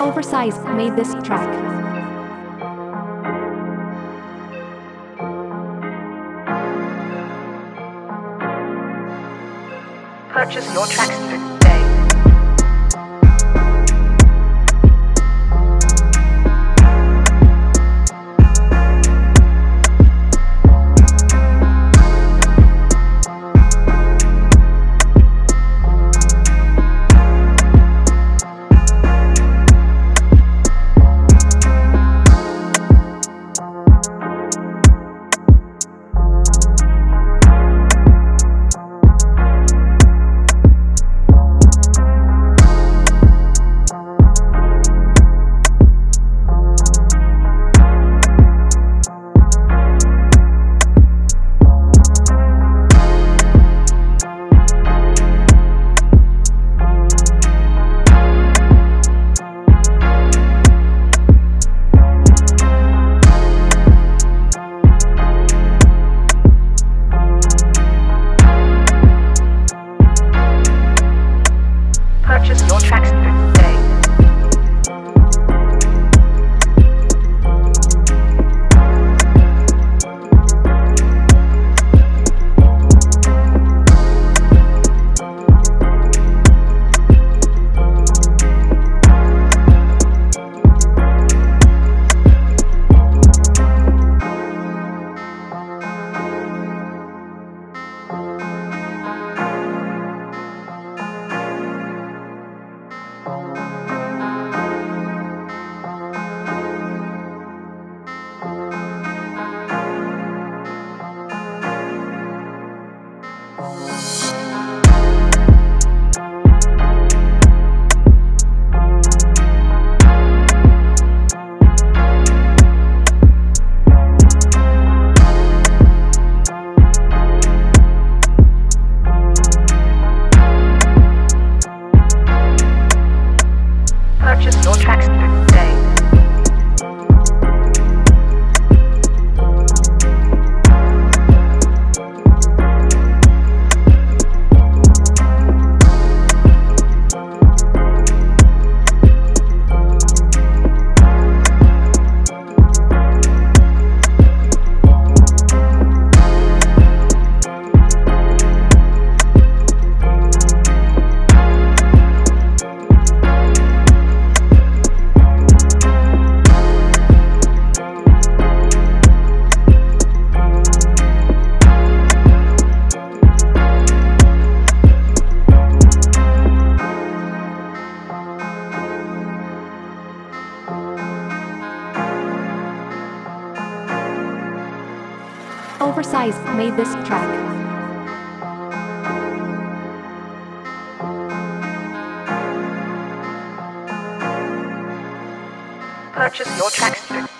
Oversize made this track. Purchase your tracks Purchase your tracks today. Oversize made this track. Purchase your tracks.